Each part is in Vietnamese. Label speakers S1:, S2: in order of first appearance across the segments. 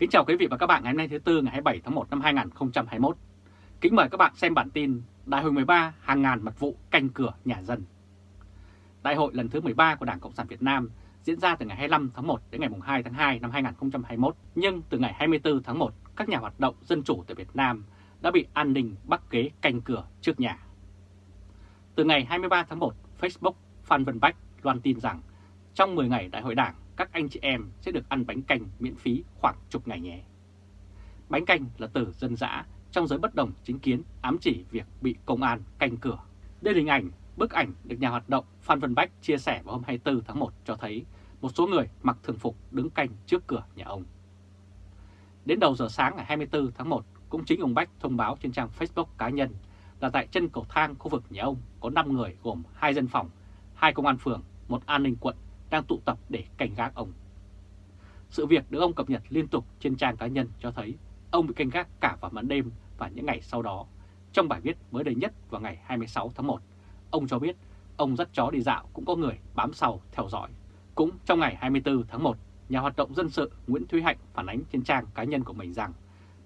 S1: Kính chào quý vị và các bạn ngày hôm nay thứ Tư ngày 27 tháng 1 năm 2021. Kính mời các bạn xem bản tin Đại hội 13 hàng ngàn mật vụ canh cửa nhà dân. Đại hội lần thứ 13 của Đảng Cộng sản Việt Nam diễn ra từ ngày 25 tháng 1 đến ngày 2 tháng 2 năm 2021. Nhưng từ ngày 24 tháng 1, các nhà hoạt động dân chủ tại Việt Nam đã bị an ninh bắt kế canh cửa trước nhà. Từ ngày 23 tháng 1, Facebook Phan Văn Bách loan tin rằng trong 10 ngày Đại hội Đảng, các anh chị em sẽ được ăn bánh canh miễn phí khoảng chục ngày nhé. Bánh canh là từ dân dã trong giới bất đồng chính kiến ám chỉ việc bị công an canh cửa. Đây là hình ảnh, bức ảnh được nhà hoạt động Phan Văn Bách chia sẻ vào hôm 24 tháng 1 cho thấy một số người mặc thường phục đứng canh trước cửa nhà ông. Đến đầu giờ sáng ngày 24 tháng 1, cũng chính ông Bách thông báo trên trang Facebook cá nhân là tại chân cầu thang khu vực nhà ông có 5 người gồm hai dân phòng, hai công an phường, một an ninh quận đang tụ tập để cảnh gác ông. Sự việc được ông cập nhật liên tục trên trang cá nhân cho thấy ông bị canh gác cả vào ban đêm và những ngày sau đó. Trong bài viết mới đây nhất vào ngày 26 tháng 1, ông cho biết ông dắt chó đi dạo cũng có người bám sau theo dõi. Cũng trong ngày 24 tháng 1, nhà hoạt động dân sự Nguyễn Thúy Hạnh phản ánh trên trang cá nhân của mình rằng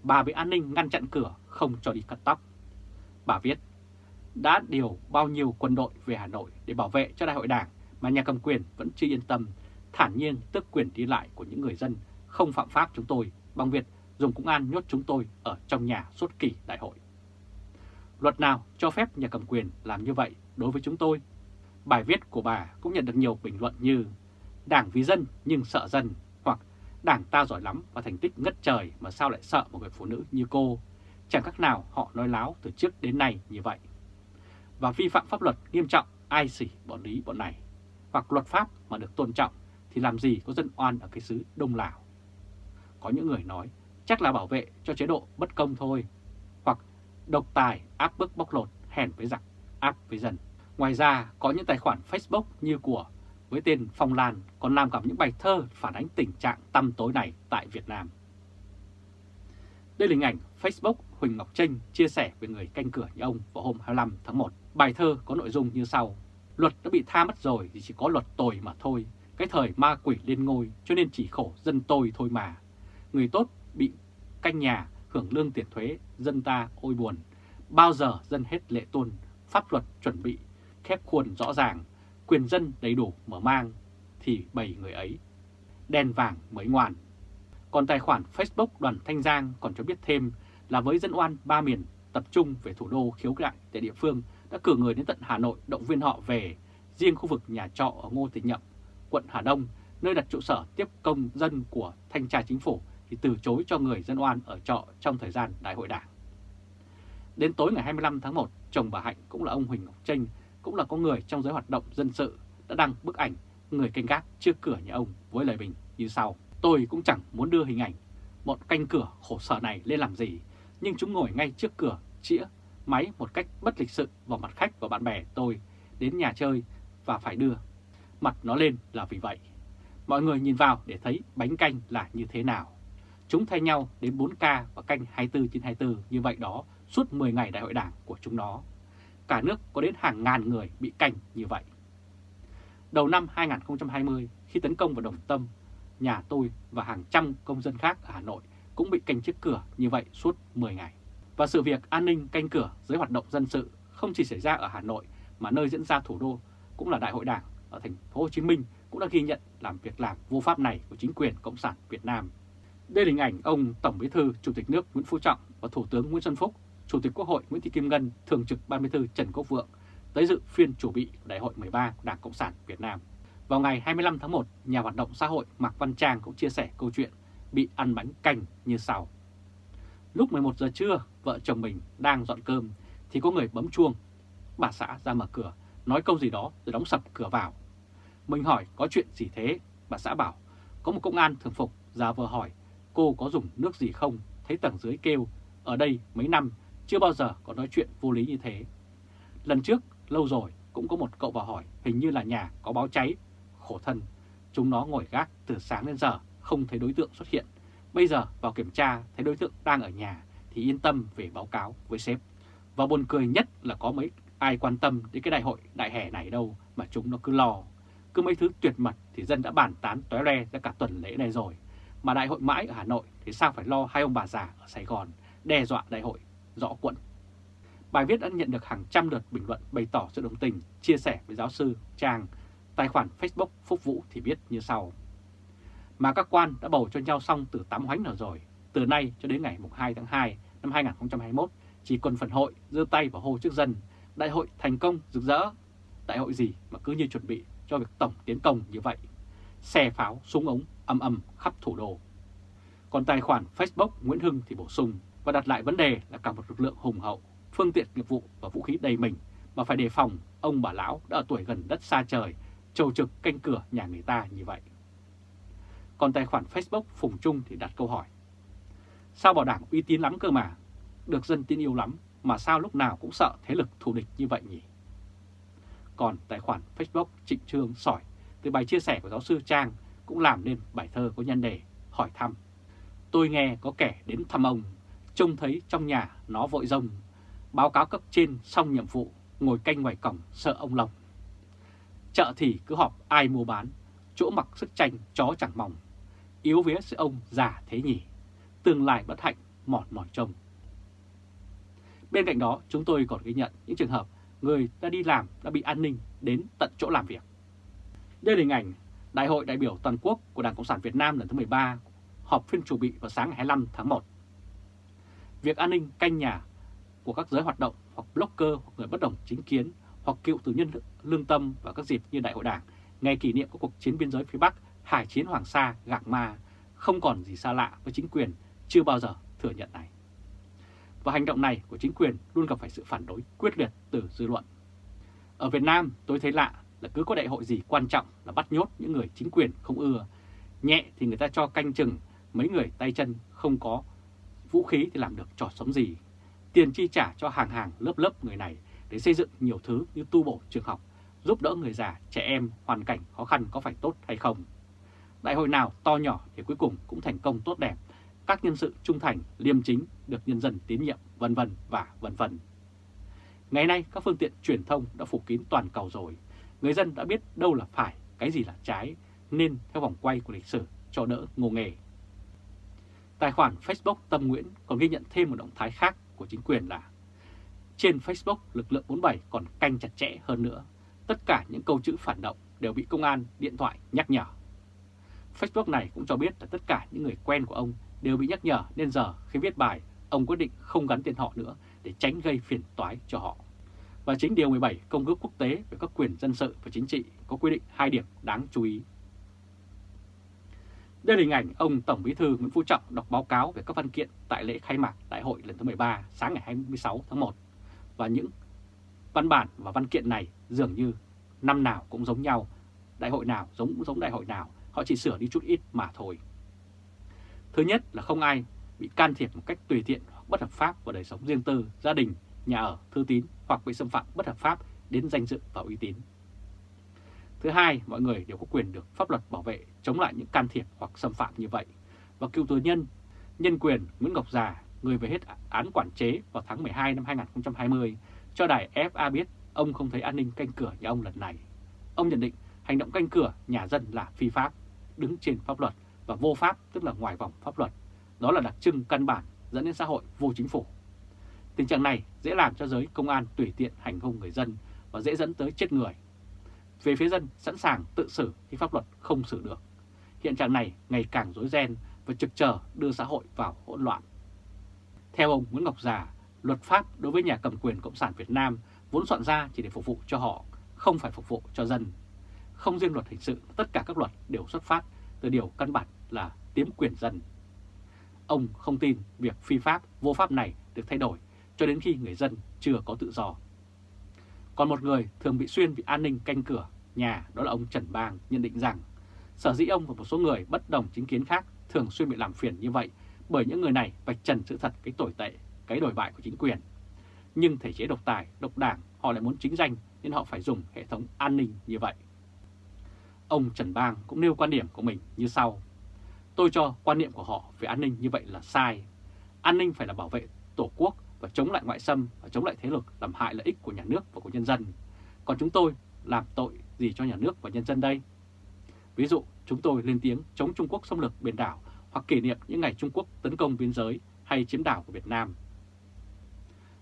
S1: bà bị an ninh ngăn chặn cửa không cho đi cắt tóc. Bà viết, đã điều bao nhiêu quân đội về Hà Nội để bảo vệ cho đại hội đảng mà nhà cầm quyền vẫn chưa yên tâm, thản nhiên tước quyền đi lại của những người dân không phạm pháp chúng tôi bằng việc dùng công an nhốt chúng tôi ở trong nhà suốt kỳ đại hội. Luật nào cho phép nhà cầm quyền làm như vậy đối với chúng tôi? Bài viết của bà cũng nhận được nhiều bình luận như Đảng vì dân nhưng sợ dân hoặc Đảng ta giỏi lắm và thành tích ngất trời mà sao lại sợ một người phụ nữ như cô. Chẳng khác nào họ nói láo từ trước đến nay như vậy. Và vi phạm pháp luật nghiêm trọng ai xỉ bọn lý bọn này hoặc luật pháp mà được tôn trọng thì làm gì có dân oan ở cái xứ Đông Lào. Có những người nói chắc là bảo vệ cho chế độ bất công thôi, hoặc độc tài áp bức bóc lột hèn với giặc, áp với dân. Ngoài ra có những tài khoản Facebook như của với tên Phong Lan còn làm cả những bài thơ phản ánh tình trạng tăm tối này tại Việt Nam. Đây là hình ảnh Facebook Huỳnh Ngọc Trinh chia sẻ về người canh cửa như ông vào hôm 25 tháng 1. Bài thơ có nội dung như sau. Luật đã bị tha mất rồi thì chỉ có luật tồi mà thôi. Cái thời ma quỷ lên ngôi cho nên chỉ khổ dân tôi thôi mà. Người tốt bị canh nhà hưởng lương tiền thuế, dân ta ôi buồn. Bao giờ dân hết lệ tuân, pháp luật chuẩn bị, khép khuôn rõ ràng, quyền dân đầy đủ mở mang, thì bầy người ấy. Đen vàng mới ngoan. Còn tài khoản Facebook đoàn Thanh Giang còn cho biết thêm là với dân oan ba miền tập trung về thủ đô khiếu nại tại địa phương đã cử người đến tận Hà Nội động viên họ về riêng khu vực nhà trọ ở Ngô Thị Nhậm, quận Hà Đông, nơi đặt trụ sở tiếp công dân của Thanh tra Chính phủ thì từ chối cho người dân oan ở trọ trong thời gian đại hội đảng. Đến tối ngày 25 tháng 1, chồng bà Hạnh cũng là ông Huỳnh Ngọc Trinh, cũng là có người trong giới hoạt động dân sự đã đăng bức ảnh người canh gác trước cửa nhà ông với lời bình như sau. Tôi cũng chẳng muốn đưa hình ảnh bọn canh cửa khổ sở này lên làm gì, nhưng chúng ngồi ngay trước cửa chĩa máy một cách bất lịch sự vào mặt khách và bạn bè tôi đến nhà chơi và phải đưa mặt nó lên là vì vậy. Mọi người nhìn vào để thấy bánh canh là như thế nào. Chúng thay nhau đến 4K và canh 24 trên 24 như vậy đó suốt 10 ngày đại hội đảng của chúng nó. Cả nước có đến hàng ngàn người bị canh như vậy. Đầu năm 2020, khi tấn công vào Đồng Tâm, nhà tôi và hàng trăm công dân khác ở Hà Nội cũng bị canh trước cửa như vậy suốt 10 ngày. Và sự việc an ninh canh cửa dưới hoạt động dân sự không chỉ xảy ra ở Hà Nội mà nơi diễn ra thủ đô cũng là Đại hội Đảng ở thành phố Hồ Chí Minh cũng đã ghi nhận làm việc làm vô pháp này của chính quyền Cộng sản Việt Nam. Đây là hình ảnh ông Tổng Bí thư Chủ tịch nước Nguyễn Phú Trọng và Thủ tướng Nguyễn Xuân Phúc, Chủ tịch Quốc hội Nguyễn Thị Kim Ngân, Thường trực Ban Bí thư Trần Quốc Vượng tới dự phiên chủ bị Đại hội 13 của Đảng Cộng sản Việt Nam. Vào ngày 25 tháng 1, nhà hoạt động xã hội Mạc Văn Trang cũng chia sẻ câu chuyện bị ăn bánh canh như sau. Lúc 11 giờ trưa, vợ chồng mình đang dọn cơm thì có người bấm chuông. Bà xã ra mở cửa, nói câu gì đó rồi đóng sập cửa vào. Mình hỏi có chuyện gì thế? Bà xã bảo, có một công an thường phục ra vờ hỏi cô có dùng nước gì không? Thấy tầng dưới kêu, ở đây mấy năm chưa bao giờ có nói chuyện vô lý như thế. Lần trước, lâu rồi, cũng có một cậu vào hỏi hình như là nhà có báo cháy. Khổ thân, chúng nó ngồi gác từ sáng đến giờ, không thấy đối tượng xuất hiện. Bây giờ vào kiểm tra thấy đối tượng đang ở nhà thì yên tâm về báo cáo với sếp. Và buồn cười nhất là có mấy ai quan tâm đến cái đại hội đại hè này đâu mà chúng nó cứ lo. Cứ mấy thứ tuyệt mật thì dân đã bàn tán tóe re ra cả tuần lễ này rồi. mà đại hội mãi ở Hà Nội thì sao phải lo hai ông bà già ở Sài Gòn đe dọa đại hội rõ quận. Bài viết đã nhận được hàng trăm lượt bình luận bày tỏ sự đồng tình, chia sẻ với giáo sư Trang. Tài khoản Facebook Phúc Vũ thì viết như sau. Mà các quan đã bầu cho nhau xong từ 8 hoánh nào rồi, từ nay cho đến ngày 2 tháng 2 năm 2021, chỉ còn phần hội giơ tay vào hô trước dân, đại hội thành công rực rỡ. Đại hội gì mà cứ như chuẩn bị cho việc tổng tiến công như vậy. Xe pháo, súng ống âm âm khắp thủ đô. Còn tài khoản Facebook Nguyễn Hưng thì bổ sung và đặt lại vấn đề là cả một lực lượng hùng hậu, phương tiện nghiệp vụ và vũ khí đầy mình mà phải đề phòng ông bà lão đã ở tuổi gần đất xa trời, trầu trực canh cửa nhà người ta như vậy. Còn tài khoản Facebook Phùng Trung thì đặt câu hỏi. Sao bảo đảng uy tín lắm cơ mà, được dân tin yêu lắm mà sao lúc nào cũng sợ thế lực thù địch như vậy nhỉ? Còn tài khoản Facebook Trịnh Trương Sỏi từ bài chia sẻ của giáo sư Trang cũng làm nên bài thơ có nhân đề hỏi thăm. Tôi nghe có kẻ đến thăm ông, trông thấy trong nhà nó vội rông, báo cáo cấp trên xong nhiệm vụ, ngồi canh ngoài cổng sợ ông lòng. Chợ thì cứ họp ai mua bán, chỗ mặc sức tranh chó chẳng mỏng, yếu vía sẽ ông già thế nhỉ, tương lai bất hạnh mòn mỏi trông. Bên cạnh đó, chúng tôi còn ghi nhận những trường hợp người đã đi làm đã bị an ninh đến tận chỗ làm việc. Đây là hình ảnh Đại hội đại biểu toàn quốc của Đảng Cộng sản Việt Nam lần thứ 13 họp phiên chủ bị vào sáng ngày 25 tháng 1. Việc an ninh canh nhà của các giới hoạt động hoặc blogger hoặc người bất đồng chính kiến hoặc cựu tù nhân lương tâm vào các dịp như Đại hội Đảng, ngày kỷ niệm của cuộc chiến biên giới phía Bắc, Hải chiến Hoàng Sa, Gạc Ma, không còn gì xa lạ với chính quyền chưa bao giờ thừa nhận này. Và hành động này của chính quyền luôn gặp phải sự phản đối quyết liệt từ dư luận. Ở Việt Nam tôi thấy lạ là cứ có đại hội gì quan trọng là bắt nhốt những người chính quyền không ưa. Nhẹ thì người ta cho canh chừng, mấy người tay chân không có vũ khí thì làm được trò sống gì. Tiền chi trả cho hàng hàng lớp lớp người này để xây dựng nhiều thứ như tu bổ trường học, giúp đỡ người già, trẻ em, hoàn cảnh khó khăn có phải tốt hay không. Đại hội nào to nhỏ thì cuối cùng cũng thành công tốt đẹp, các nhân sự trung thành, liêm chính được nhân dân tín nhiệm, vân vân và vân vân. Ngày nay các phương tiện truyền thông đã phủ kín toàn cầu rồi, người dân đã biết đâu là phải, cái gì là trái, nên theo vòng quay của lịch sử cho đỡ ngô nghề. Tài khoản Facebook Tâm Nguyễn còn ghi nhận thêm một động thái khác của chính quyền là trên Facebook lực lượng 47 còn canh chặt chẽ hơn nữa. Tất cả những câu chữ phản động đều bị công an điện thoại nhắc nhở. Facebook này cũng cho biết là tất cả những người quen của ông đều bị nhắc nhở nên giờ khi viết bài, ông quyết định không gắn tên họ nữa để tránh gây phiền toái cho họ. Và chính Điều 17 Công ước Quốc tế về các quyền dân sự và chính trị có quy định hai điểm đáng chú ý. Đây là hình ảnh ông Tổng Bí thư Nguyễn Phú Trọng đọc báo cáo về các văn kiện tại lễ khai mạc Đại hội lần thứ 13 sáng ngày 26 tháng 1. Và những văn bản và văn kiện này dường như năm nào cũng giống nhau, đại hội nào giống giống đại hội nào, họ chỉ sửa đi chút ít mà thôi. Thứ nhất là không ai bị can thiệp một cách tùy tiện hoặc bất hợp pháp vào đời sống riêng tư, gia đình, nhà ở, thư tín hoặc bị xâm phạm bất hợp pháp đến danh dự và uy tín. Thứ hai, mọi người đều có quyền được pháp luật bảo vệ chống lại những can thiệp hoặc xâm phạm như vậy. Và cựu tù nhân, nhân quyền Nguyễn Ngọc Già, người về hết án quản chế vào tháng 12 năm 2020, cho đài FA biết ông không thấy an ninh canh cửa nhà ông lần này. Ông nhận định hành động canh cửa nhà dân là phi pháp, đứng trên pháp luật và vô pháp tức là ngoài vòng pháp luật. Đó là đặc trưng căn bản dẫn đến xã hội vô chính phủ. Tình trạng này dễ làm cho giới công an tùy tiện hành hung người dân và dễ dẫn tới chết người. Về phía dân sẵn sàng tự xử khi pháp luật không xử được. Hiện trạng này ngày càng rối ren và trực chờ đưa xã hội vào hỗn loạn. Theo ông Nguyễn Ngọc Già, luật pháp đối với nhà cầm quyền Cộng sản Việt Nam vốn soạn ra chỉ để phục vụ cho họ, không phải phục vụ cho dân. Không riêng luật hình sự, tất cả các luật đều xuất phát từ điều căn bản là tiếm quyền dân. Ông không tin việc phi pháp, vô pháp này được thay đổi cho đến khi người dân chưa có tự do. Còn một người thường bị xuyên vì an ninh canh cửa nhà đó là ông Trần Bang nhận định rằng sở dĩ ông và một số người bất đồng chính kiến khác thường xuyên bị làm phiền như vậy bởi những người này vạch trần sự thật cái tồi tệ, cái đổi bại của chính quyền. Nhưng thể chế độc tài, độc đảng họ lại muốn chính danh nên họ phải dùng hệ thống an ninh như vậy. Ông Trần Bang cũng nêu quan điểm của mình như sau. Tôi cho quan niệm của họ về an ninh như vậy là sai. An ninh phải là bảo vệ Tổ quốc và chống lại ngoại xâm và chống lại thế lực làm hại lợi ích của nhà nước và của nhân dân. Còn chúng tôi làm tội gì cho nhà nước và nhân dân đây? Ví dụ, chúng tôi lên tiếng chống Trung Quốc xâm lược biển đảo hoặc kỷ niệm những ngày Trung Quốc tấn công biên giới hay chiếm đảo của Việt Nam.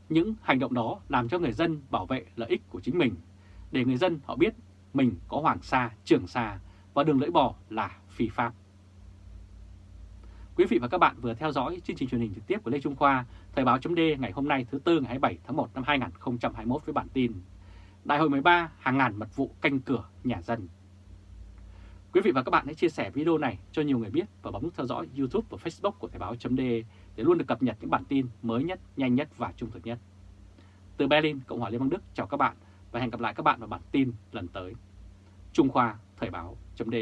S1: Những hành động đó làm cho người dân bảo vệ lợi ích của chính mình, để người dân họ biết mình có Hoàng Sa, Trường Sa và đường lưỡi bò là phi pháp. Quý vị và các bạn vừa theo dõi chương trình truyền hình trực tiếp của Lê Trung Khoa, Thời báo chấm ngày hôm nay thứ Tư ngày 27 tháng 1 năm 2021 với bản tin Đại hội 13 hàng ngàn mật vụ canh cửa nhà dân. Quý vị và các bạn hãy chia sẻ video này cho nhiều người biết và bấm nút theo dõi YouTube và Facebook của Thời báo chấm để luôn được cập nhật những bản tin mới nhất, nhanh nhất và trung thực nhất. Từ Berlin, Cộng hòa Liên bang Đức chào các bạn và hẹn gặp lại các bạn vào bản tin lần tới. Trung Khoa Thời báo.d